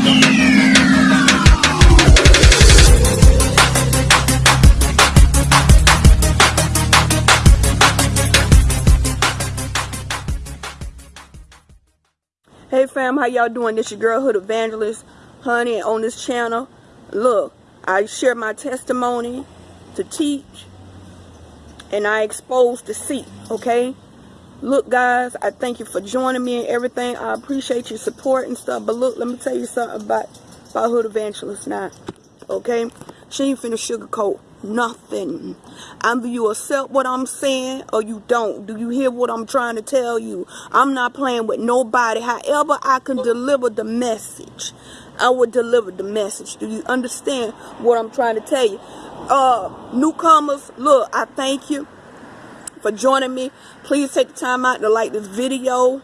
Hey fam, how y'all doing? This your girl Hood Evangelist, honey, on this channel. Look, I share my testimony to teach, and I expose to see, okay? Look, guys, I thank you for joining me and everything. I appreciate your support and stuff. But look, let me tell you something about, about Hood Evangelist now, okay? She ain't finna sugarcoat nothing. Either you accept what I'm saying or you don't. Do you hear what I'm trying to tell you? I'm not playing with nobody. However I can deliver the message, I will deliver the message. Do you understand what I'm trying to tell you? Uh, newcomers, look, I thank you for joining me. Please take the time out to like this video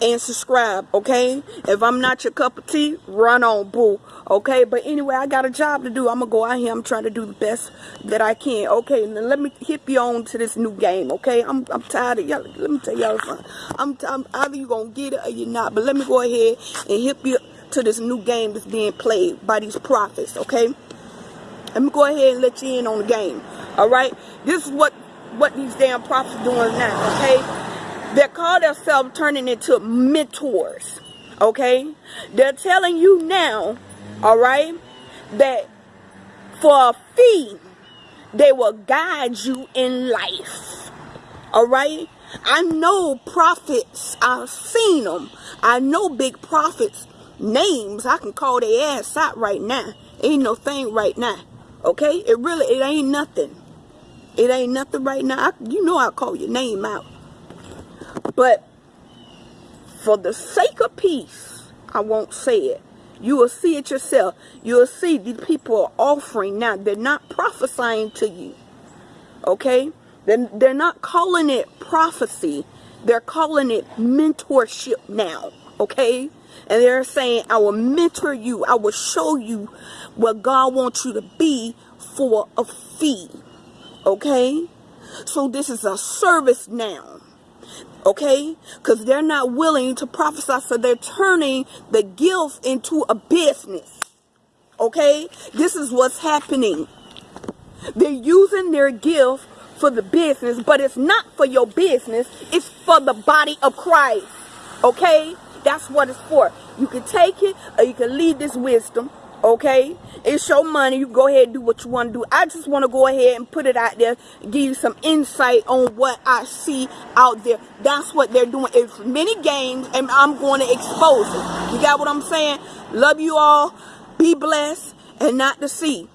and subscribe, okay? If I'm not your cup of tea, run on, boo, okay? But anyway, I got a job to do. I'm going to go out here. I'm trying to do the best that I can, okay? And let me hit you on to this new game, okay? I'm, I'm tired of y'all. Let me tell y'all something. I'm, I'm either you going to get it or you're not. But let me go ahead and hit you to this new game that's being played by these prophets, okay? Let me go ahead and let you in on the game, all right? This is what, what these damn prophets doing now, okay? They call themselves turning into mentors. Okay? They're telling you now, all right, that for a fee, they will guide you in life. All right? I know prophets. I've seen them. I know big prophets names. I can call their ass out right now. Ain't no thing right now. Okay? It really, it ain't nothing. It ain't nothing right now. I, you know I'll call your name out. But for the sake of peace, I won't say it. You will see it yourself. You will see these people are offering now. They're not prophesying to you. Okay? They're, they're not calling it prophecy. They're calling it mentorship now. Okay? And they're saying, I will mentor you. I will show you what God wants you to be for a fee. Okay? So this is a service now okay? Because they're not willing to prophesy so they're turning the gift into a business okay? This is what's happening. They're using their gift for the business but it's not for your business it's for the body of christ okay? That's what it's for. You can take it or you can leave this wisdom okay? It's your money. You go ahead and do what you want to do. I just want to go ahead and put it out there give you some insight on what i see out there. That's what they're doing. It's many games and i'm going to expose it. You got what i'm saying? Love you all. Be blessed and not to see